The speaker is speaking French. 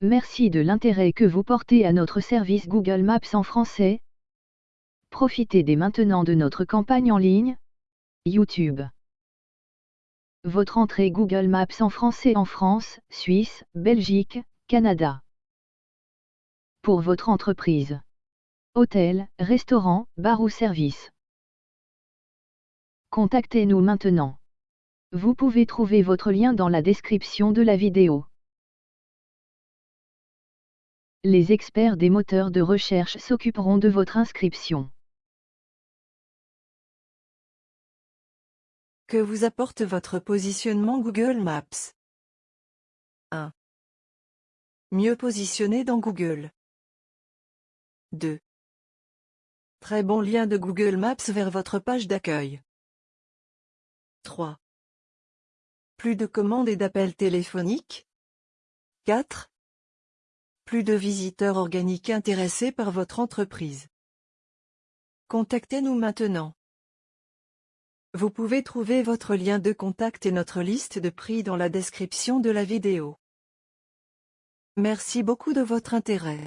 Merci de l'intérêt que vous portez à notre service Google Maps en français. Profitez dès maintenant de notre campagne en ligne. YouTube. Votre entrée Google Maps en français en France, Suisse, Belgique, Canada. Pour votre entreprise. Hôtel, restaurant, bar ou service. Contactez-nous maintenant. Vous pouvez trouver votre lien dans la description de la vidéo. Les experts des moteurs de recherche s'occuperont de votre inscription. Que vous apporte votre positionnement Google Maps? 1. Mieux positionné dans Google. 2. Très bon lien de Google Maps vers votre page d'accueil. 3. Plus de commandes et d'appels téléphoniques. 4. De visiteurs organiques intéressés par votre entreprise. Contactez-nous maintenant. Vous pouvez trouver votre lien de contact et notre liste de prix dans la description de la vidéo. Merci beaucoup de votre intérêt.